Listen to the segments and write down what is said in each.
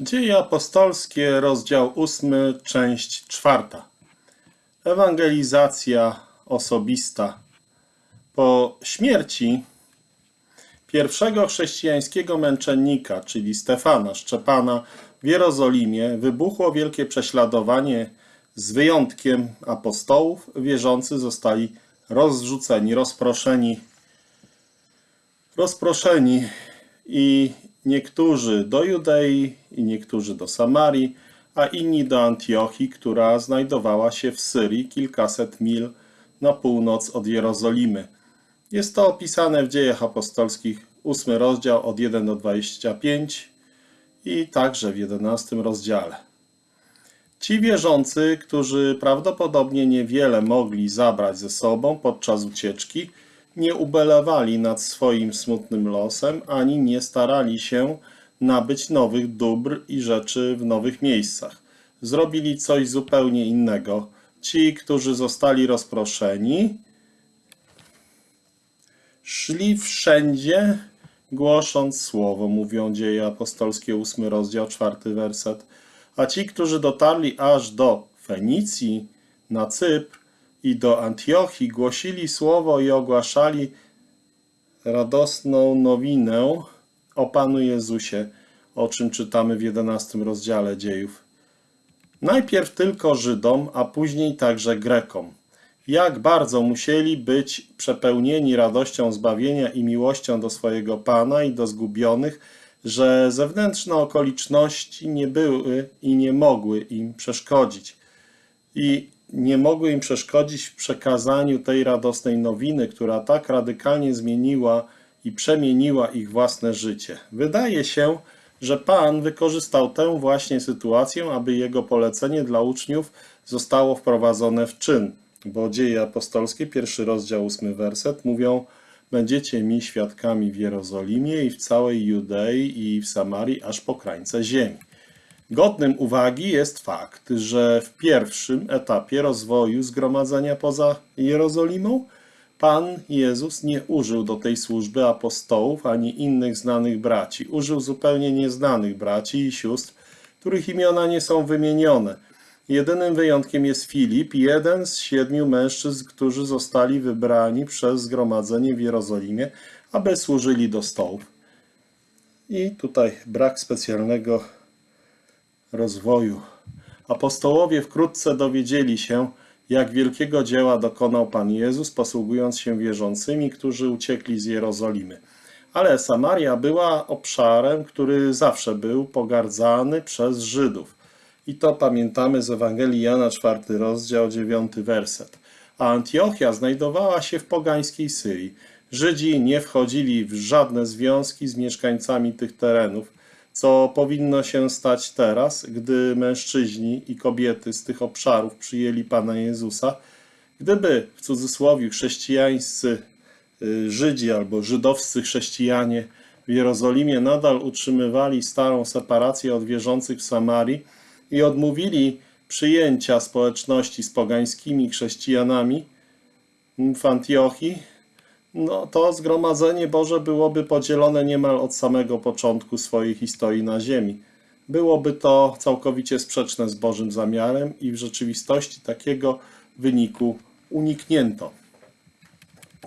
Dzieje apostolskie, rozdział 8, część 4. Ewangelizacja osobista. Po śmierci pierwszego chrześcijańskiego męczennika, czyli Stefana Szczepana w Jerozolimie, wybuchło wielkie prześladowanie. Z wyjątkiem apostołów, wierzący zostali rozrzuceni, rozproszeni rozproszeni i niektórzy do Judei, i niektórzy do Samarii, a inni do Antiochii, która znajdowała się w Syrii kilkaset mil na północ od Jerozolimy. Jest to opisane w dziejach apostolskich, 8 rozdział od 1 do 25 i także w 11 rozdziale. Ci wierzący, którzy prawdopodobnie niewiele mogli zabrać ze sobą podczas ucieczki, nie ubelewali nad swoim smutnym losem, ani nie starali się nabyć nowych dóbr i rzeczy w nowych miejscach. Zrobili coś zupełnie innego. Ci, którzy zostali rozproszeni, szli wszędzie, głosząc słowo, mówią dzieje apostolskie, 8 rozdział, 4 werset. A ci, którzy dotarli aż do Fenicji, na Cypr i do Antiochii, głosili słowo i ogłaszali radosną nowinę o Panu Jezusie, o czym czytamy w 11 rozdziale dziejów. Najpierw tylko Żydom, a później także Grekom. Jak bardzo musieli być przepełnieni radością zbawienia i miłością do swojego Pana i do zgubionych, że zewnętrzne okoliczności nie były i nie mogły im przeszkodzić. I nie mogły im przeszkodzić w przekazaniu tej radosnej nowiny, która tak radykalnie zmieniła i przemieniła ich własne życie. Wydaje się, że Pan wykorzystał tę właśnie sytuację, aby jego polecenie dla uczniów zostało wprowadzone w czyn. Bo dzieje apostolskie, pierwszy rozdział, ósmy werset, mówią Będziecie mi świadkami w Jerozolimie i w całej Judei i w Samarii, aż po krańce ziemi. Godnym uwagi jest fakt, że w pierwszym etapie rozwoju zgromadzenia poza Jerozolimą Pan Jezus nie użył do tej służby apostołów ani innych znanych braci. Użył zupełnie nieznanych braci i sióstr, których imiona nie są wymienione. Jedynym wyjątkiem jest Filip, jeden z siedmiu mężczyzn, którzy zostali wybrani przez zgromadzenie w Jerozolimie, aby służyli do stołów. I tutaj brak specjalnego rozwoju. Apostołowie wkrótce dowiedzieli się, jak wielkiego dzieła dokonał Pan Jezus, posługując się wierzącymi, którzy uciekli z Jerozolimy. Ale Samaria była obszarem, który zawsze był pogardzany przez Żydów. I to pamiętamy z Ewangelii Jana, 4 rozdział, 9 werset. A Antiochia znajdowała się w pogańskiej Syrii. Żydzi nie wchodzili w żadne związki z mieszkańcami tych terenów, co powinno się stać teraz, gdy mężczyźni i kobiety z tych obszarów przyjęli Pana Jezusa, gdyby w cudzysłowie chrześcijańscy y, Żydzi albo żydowscy chrześcijanie w Jerozolimie nadal utrzymywali starą separację od wierzących w Samarii i odmówili przyjęcia społeczności z pogańskimi chrześcijanami w Antiochii, no to zgromadzenie Boże byłoby podzielone niemal od samego początku swojej historii na ziemi. Byłoby to całkowicie sprzeczne z Bożym zamiarem i w rzeczywistości takiego wyniku uniknięto.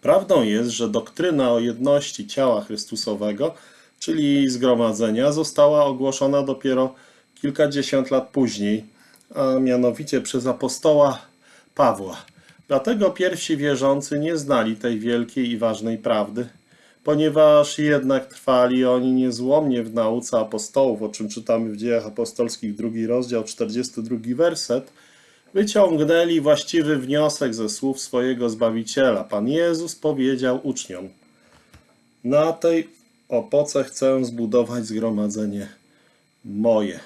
Prawdą jest, że doktryna o jedności ciała Chrystusowego, czyli zgromadzenia, została ogłoszona dopiero kilkadziesiąt lat później, a mianowicie przez apostoła Pawła. Dlatego pierwsi wierzący nie znali tej wielkiej i ważnej prawdy, ponieważ jednak trwali oni niezłomnie w nauce apostołów, o czym czytamy w dziejach apostolskich, drugi rozdział, 42 werset, wyciągnęli właściwy wniosek ze słów swojego Zbawiciela. Pan Jezus powiedział uczniom, na tej opoce chcę zbudować zgromadzenie moje.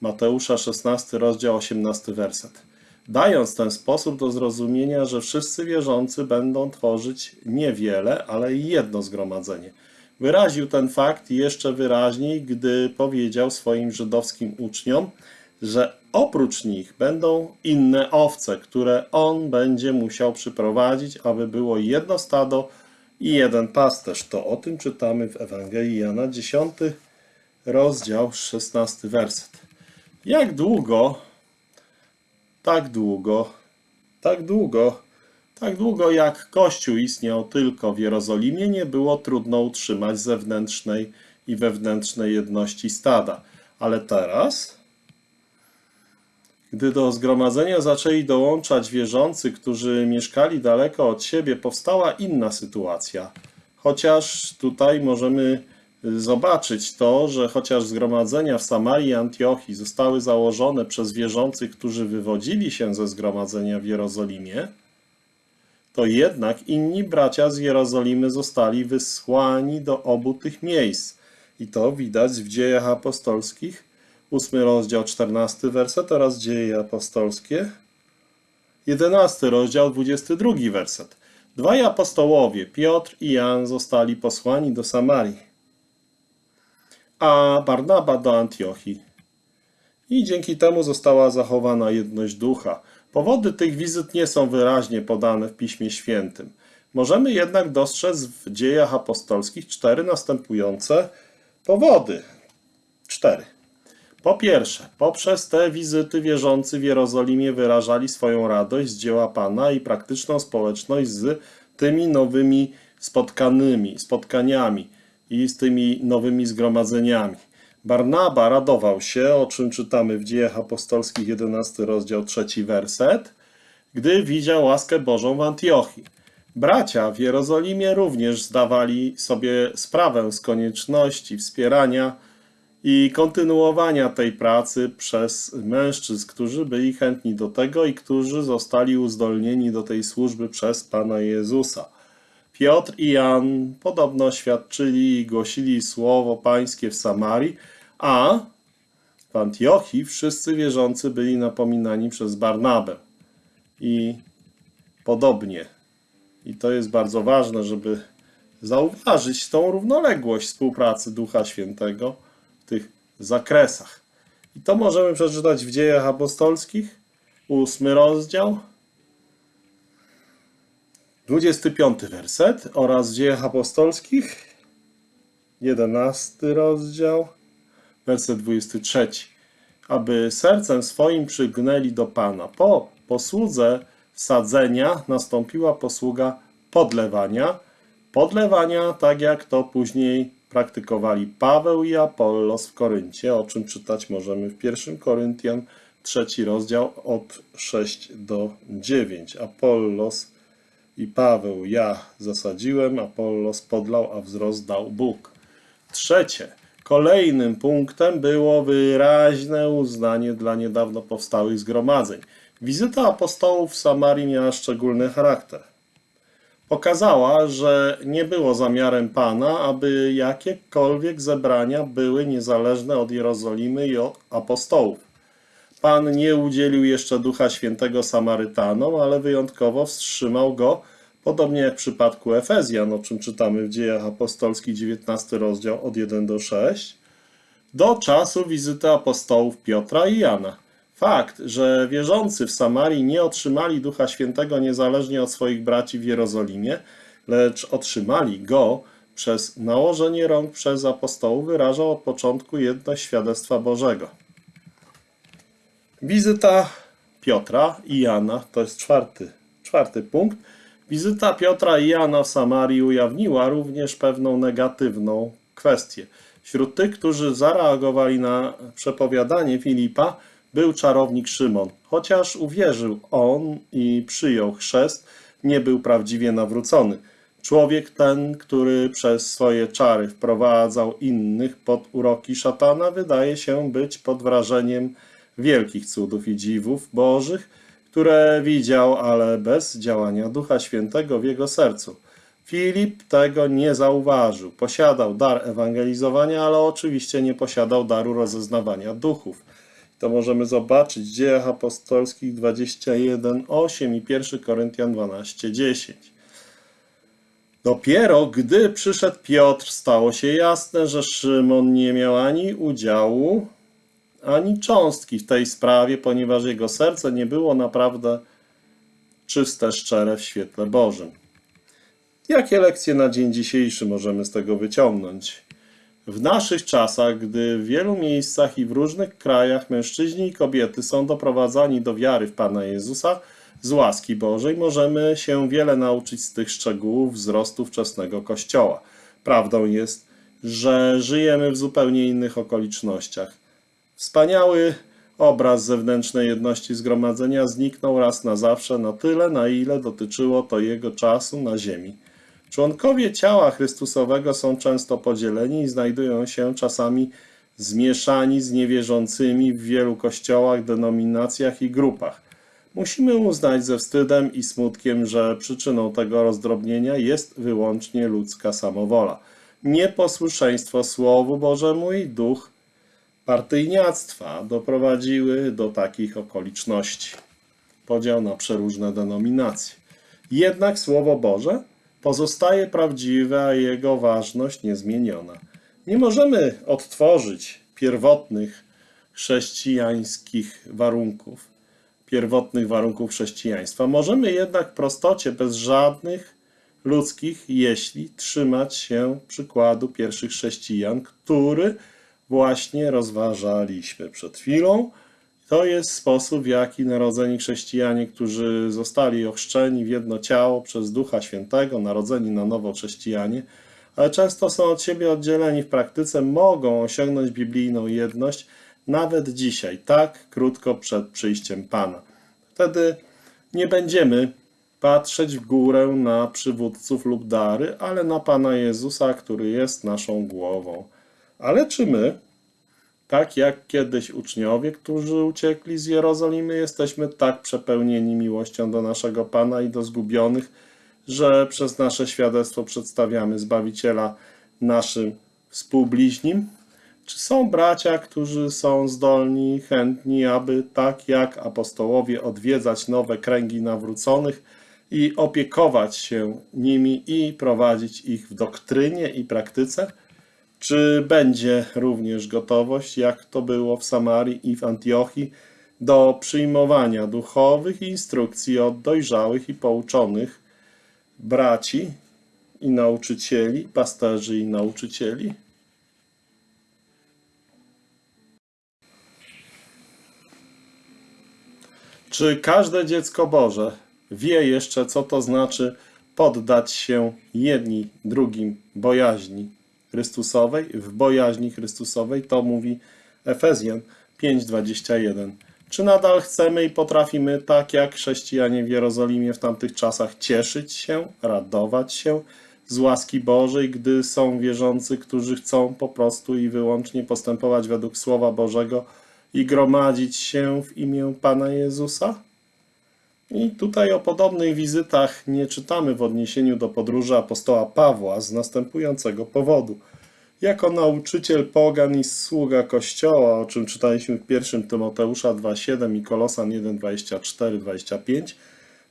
Mateusza 16, rozdział 18 werset dając ten sposób do zrozumienia, że wszyscy wierzący będą tworzyć niewiele, ale jedno zgromadzenie. Wyraził ten fakt jeszcze wyraźniej, gdy powiedział swoim żydowskim uczniom, że oprócz nich będą inne owce, które on będzie musiał przyprowadzić, aby było jedno stado i jeden pasterz. To o tym czytamy w Ewangelii Jana, 10 rozdział, 16 werset. Jak długo, tak długo, tak długo, tak długo jak Kościół istniał tylko w Jerozolimie, nie było trudno utrzymać zewnętrznej i wewnętrznej jedności stada. Ale teraz, gdy do zgromadzenia zaczęli dołączać wierzący, którzy mieszkali daleko od siebie, powstała inna sytuacja. Chociaż tutaj możemy zobaczyć to, że chociaż zgromadzenia w Samarii i Antiochii zostały założone przez wierzących, którzy wywodzili się ze zgromadzenia w Jerozolimie, to jednak inni bracia z Jerozolimy zostali wysłani do obu tych miejsc. I to widać w dziejach apostolskich, 8 rozdział, 14 werset oraz dzieje apostolskie, 11 rozdział, 22 werset. Dwaj apostołowie, Piotr i Jan, zostali posłani do Samarii, a Barnaba do Antiochii. I dzięki temu została zachowana jedność ducha. Powody tych wizyt nie są wyraźnie podane w Piśmie Świętym. Możemy jednak dostrzec w dziejach apostolskich cztery następujące powody. Cztery. Po pierwsze, poprzez te wizyty wierzący w Jerozolimie wyrażali swoją radość z dzieła Pana i praktyczną społeczność z tymi nowymi spotkanymi, spotkaniami i z tymi nowymi zgromadzeniami. Barnaba radował się, o czym czytamy w Dziejach Apostolskich 11 rozdział 3 werset, gdy widział łaskę Bożą w Antiochii. Bracia w Jerozolimie również zdawali sobie sprawę z konieczności wspierania i kontynuowania tej pracy przez mężczyzn, którzy byli chętni do tego i którzy zostali uzdolnieni do tej służby przez Pana Jezusa. Piotr i Jan podobno świadczyli i głosili słowo pańskie w Samarii, a w Antiochii wszyscy wierzący byli napominani przez Barnabę. I podobnie. I to jest bardzo ważne, żeby zauważyć tą równoległość współpracy Ducha Świętego w tych zakresach. I to możemy przeczytać w Dziejach Apostolskich, ósmy rozdział, 25 werset oraz w Dziejach Apostolskich, 11 rozdział, werset 23. Aby sercem swoim przygnęli do Pana. Po posłudze sadzenia nastąpiła posługa podlewania. Podlewania, tak jak to później praktykowali Paweł i Apollos w Koryncie, o czym czytać możemy w 1 Koryntian, trzeci rozdział od 6 do 9. Apollos i Paweł ja zasadziłem, Apollos podlał, a wzrost dał Bóg. Trzecie. Kolejnym punktem było wyraźne uznanie dla niedawno powstałych zgromadzeń. Wizyta apostołów w Samarii miała szczególny charakter. Pokazała, że nie było zamiarem Pana, aby jakiekolwiek zebrania były niezależne od Jerozolimy i od apostołów. Pan nie udzielił jeszcze Ducha Świętego Samarytanom, ale wyjątkowo wstrzymał go, podobnie jak w przypadku Efezjan, o czym czytamy w Dziejach Apostolskich 19 rozdział od 1 do 6, do czasu wizyty apostołów Piotra i Jana. Fakt, że wierzący w Samarii nie otrzymali Ducha Świętego niezależnie od swoich braci w Jerozolimie, lecz otrzymali go przez nałożenie rąk przez apostołów, wyrażał od początku jedność świadectwa Bożego. Wizyta Piotra i Jana, to jest czwarty, czwarty punkt. Wizyta Piotra i Jana w Samarii ujawniła również pewną negatywną kwestię. Wśród tych, którzy zareagowali na przepowiadanie Filipa, był czarownik Szymon. Chociaż uwierzył on i przyjął chrzest, nie był prawdziwie nawrócony. Człowiek ten, który przez swoje czary wprowadzał innych pod uroki szatana, wydaje się być pod wrażeniem wielkich cudów i dziwów bożych, które widział, ale bez działania Ducha Świętego w jego sercu. Filip tego nie zauważył. Posiadał dar ewangelizowania, ale oczywiście nie posiadał daru rozeznawania duchów. To możemy zobaczyć w Dziejach Apostolskich 21:8 i 1 Koryntian 12:10. Dopiero gdy przyszedł Piotr, stało się jasne, że Szymon nie miał ani udziału, ani cząstki w tej sprawie, ponieważ jego serce nie było naprawdę czyste, szczere w świetle Bożym. Jakie lekcje na dzień dzisiejszy możemy z tego wyciągnąć? W naszych czasach, gdy w wielu miejscach i w różnych krajach mężczyźni i kobiety są doprowadzani do wiary w Pana Jezusa z łaski Bożej, możemy się wiele nauczyć z tych szczegółów wzrostu wczesnego Kościoła. Prawdą jest, że żyjemy w zupełnie innych okolicznościach. Wspaniały obraz zewnętrznej jedności zgromadzenia zniknął raz na zawsze na tyle, na ile dotyczyło to jego czasu na ziemi. Członkowie ciała Chrystusowego są często podzieleni i znajdują się czasami zmieszani z niewierzącymi w wielu kościołach, denominacjach i grupach. Musimy uznać ze wstydem i smutkiem, że przyczyną tego rozdrobnienia jest wyłącznie ludzka samowola. Nieposłuszeństwo Słowu Bożemu i duch partyjniactwa doprowadziły do takich okoliczności. Podział na przeróżne denominacje. Jednak Słowo Boże pozostaje prawdziwe, a jego ważność niezmieniona. Nie możemy odtworzyć pierwotnych chrześcijańskich warunków, pierwotnych warunków chrześcijaństwa. Możemy jednak w prostocie, bez żadnych ludzkich, jeśli trzymać się przykładu pierwszych chrześcijan, który właśnie rozważaliśmy przed chwilą. To jest sposób, w jaki narodzeni chrześcijanie, którzy zostali ochrzczeni w jedno ciało przez Ducha Świętego, narodzeni na nowo chrześcijanie, ale często są od siebie oddzieleni w praktyce, mogą osiągnąć biblijną jedność nawet dzisiaj, tak krótko przed przyjściem Pana. Wtedy nie będziemy patrzeć w górę na przywódców lub dary, ale na Pana Jezusa, który jest naszą głową. Ale czy my, tak jak kiedyś uczniowie, którzy uciekli z Jerozolimy, jesteśmy tak przepełnieni miłością do naszego Pana i do zgubionych, że przez nasze świadectwo przedstawiamy Zbawiciela naszym współbliźnim? Czy są bracia, którzy są zdolni, chętni, aby tak jak apostołowie odwiedzać nowe kręgi nawróconych i opiekować się nimi i prowadzić ich w doktrynie i praktyce? Czy będzie również gotowość, jak to było w Samarii i w Antiochii, do przyjmowania duchowych instrukcji od dojrzałych i pouczonych braci i nauczycieli, pasterzy i nauczycieli? Czy każde dziecko Boże wie jeszcze, co to znaczy poddać się jedni drugim bojaźni Chrystusowej, w bojaźni Chrystusowej? To mówi Efezjan 5:21. Czy nadal chcemy i potrafimy, tak jak chrześcijanie w Jerozolimie w tamtych czasach, cieszyć się, radować się z łaski Bożej, gdy są wierzący, którzy chcą po prostu i wyłącznie postępować według Słowa Bożego i gromadzić się w imię Pana Jezusa? I tutaj o podobnych wizytach nie czytamy w odniesieniu do podróży apostoła Pawła z następującego powodu. Jako nauczyciel pogan i sługa Kościoła, o czym czytaliśmy w 1 Tymoteusza 2,7 i Kolosan 1,24-25,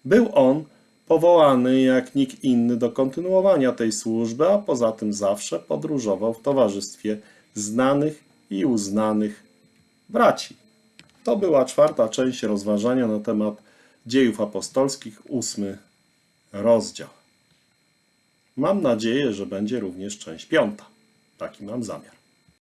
był on powołany jak nikt inny do kontynuowania tej służby, a poza tym zawsze podróżował w towarzystwie znanych i uznanych braci. To była czwarta część rozważania na temat dziejów apostolskich, ósmy rozdział. Mam nadzieję, że będzie również część piąta. Taki mam zamiar.